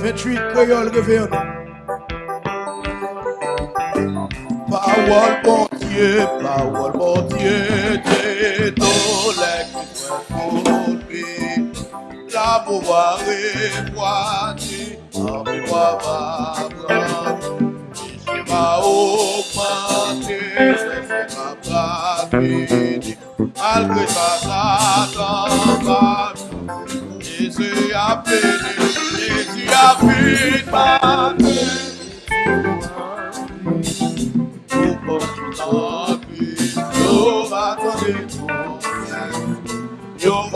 28 créoles révérendés. Parole bon Dieu, parole bon Dieu, t'es dans La pouvoir est en mémoire va prendre. je va augmenter, ma Malgré ma appelé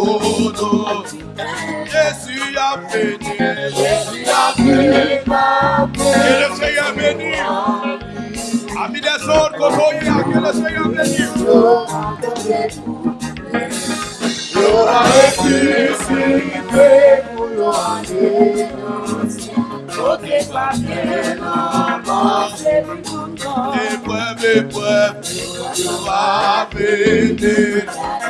Yes, Yes, Yes, Yes, Yes, you you you you you have have have have been. been been been òtò. Jésù yà pè ní. Jésù yà pè ní. Kèlèsè yà pè ní. Àmìdẹ́sọ̀ kòtò yà kèlèsè yà pè ní. Lọ́wọ́ èsì sí pé mo lọ àyè náà. Òkè pàṣẹ náà bọ́ ṣe mí kúndọ̀. Èpè bèpè, ìwà bèdè.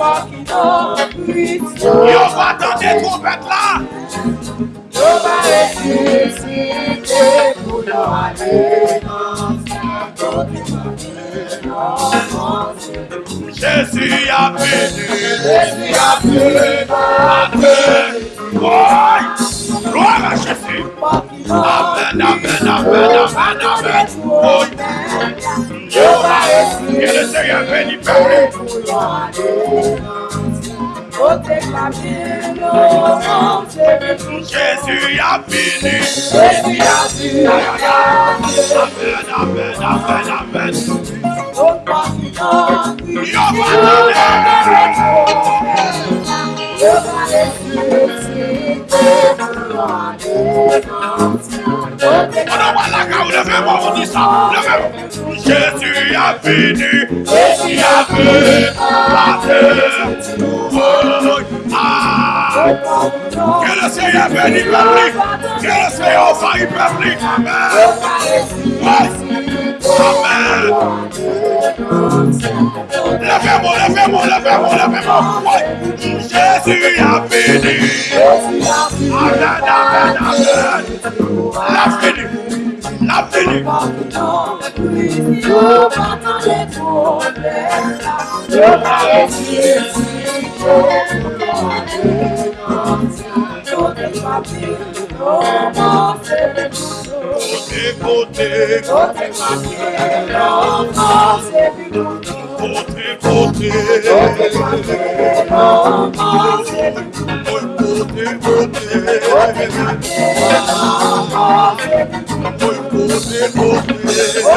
Yo va tan de trompet la Yo va resi Si te pou yo ale Nan se Nan se Nan se Che si apri Che si apri An me Ouay Yo va resi Si te pou yo ale Nan se Yo va resi Si te pou yo ale Jésus a fini. Jésus a fini. Amen, amen, amen, amen. Jésus a fini, Jésus a fini, que le Seigneur bénisse le public. Que le Seigneur envahisse le public. Amen. Amen. la moi la moi la moi moi Jésus a béni. Amen, amen, amen. La béni. La béni. songs, so they want to no more Kote, kote, kote, kote, kote, kote, kote,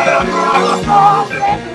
I'm We're